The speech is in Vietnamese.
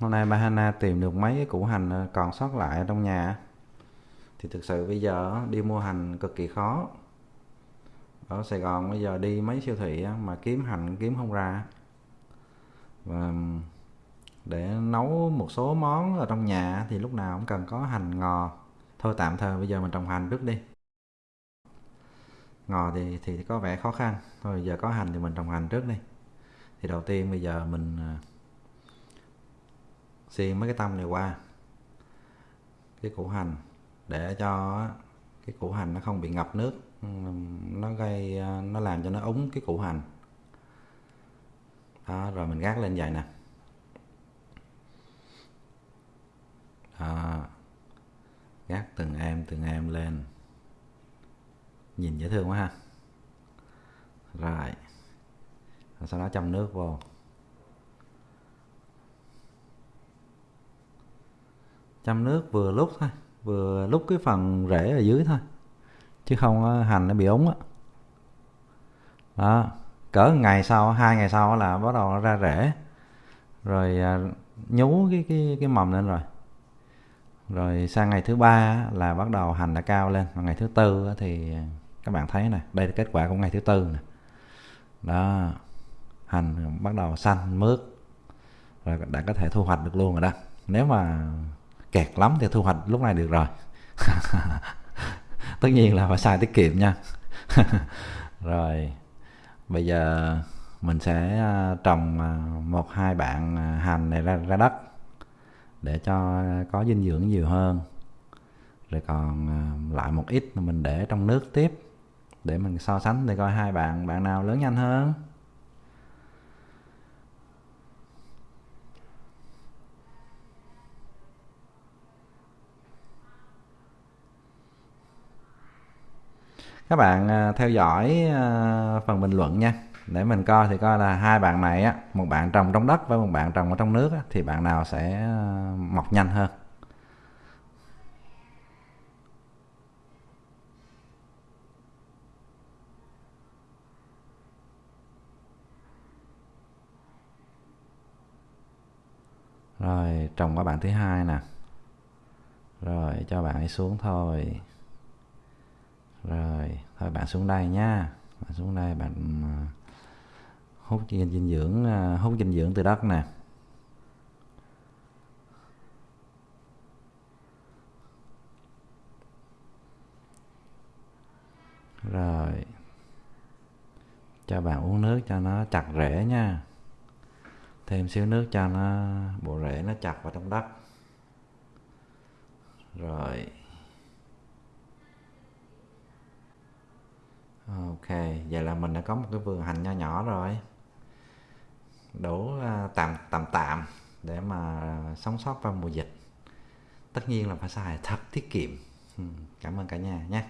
hôm nay bà Hana tìm được mấy cái củ hành ờ, còn sót lại ở trong nhà. Thì thực sự bây giờ đi mua hành cực kỳ khó. Ở Sài Gòn bây giờ đi mấy siêu thị mà kiếm hành kiếm không ra. Và để nấu một số món ở trong nhà thì lúc nào cũng cần có hành ngò. Thôi tạm thời bây giờ mình trồng hành trước đi. Ngò thì thì có vẻ khó khăn. Thôi giờ có hành thì mình trồng hành trước đi. Thì đầu tiên bây giờ mình ờ, xiên mấy cái tâm này qua. Cái củ hành, để cho cái củ hành nó không bị ngập nước, nó gây, nó làm cho nó úng cái củ hành. Đó, rồi mình gác lên vậy nè. Đó. gác từng em từng em lên. Nhìn dễ thương quá ha. Rồi. Rồi sau đó châm nước vô. Chăm nước vừa lúc thôi, vừa lúc cái phần rễ ở dưới thôi, chứ không hành nó bị ống á. Đó, cỡ ngày sau, hai ngày sau là bắt đầu nó ra rễ, rồi à, nhú cái cái cái mầm lên rồi. Rồi sang ngày thứ ba là bắt đầu hành đã cao lên. Và ngày thứ tư thì các bạn thấy nè, đây là kết quả của ngày thứ tư nè. Đó, hành bắt đầu xanh mướt, rồi đã có thể thu hoạch được luôn rồi đó. Nếu mà kẹt lắm thì thu hoạch lúc này được rồi. Tất nhiên là phải xài tiết kiệm nha. Rồi, bây giờ mình sẽ à, trồng à, một hai bạn à, hành này ra ra đất để cho có dinh dưỡng nhiều hơn. Rồi còn lại một ít mình để trong nước tiếp để mình so sánh để coi hai bạn bạn nào lớn nhanh hơn. Các bạn à, theo dõi à, phần bình luận nha. Để mình coi thì coi là hai bạn này á một bạn trồng trong đất với một bạn trồng ở trong nước á, thì bạn nào sẽ à, mọc nhanh hơn? Rồi trồng qua bạn thứ hai nè. Rồi cho bạn ấy xuống thôi thôi bạn xuống đây nha. Bạn xuống đây, bạn à, hút dinh dưỡng à, hút dinh dưỡng từ đất nè. Rồi. Cho bạn uống nước cho nó chặt rễ nha. Thêm xíu nước cho nó, bộ rễ nó chặt vào trong đất. Rồi. Ok, vậy là mình đã có một cái vườn hành nho nhỏ rồi. Đủ à, tạm tạm tạm để mà sống sót vào mùa dịch. Tất nhiên là phải xài thật tiết kiệm. Cảm ơn cả nhà nhé.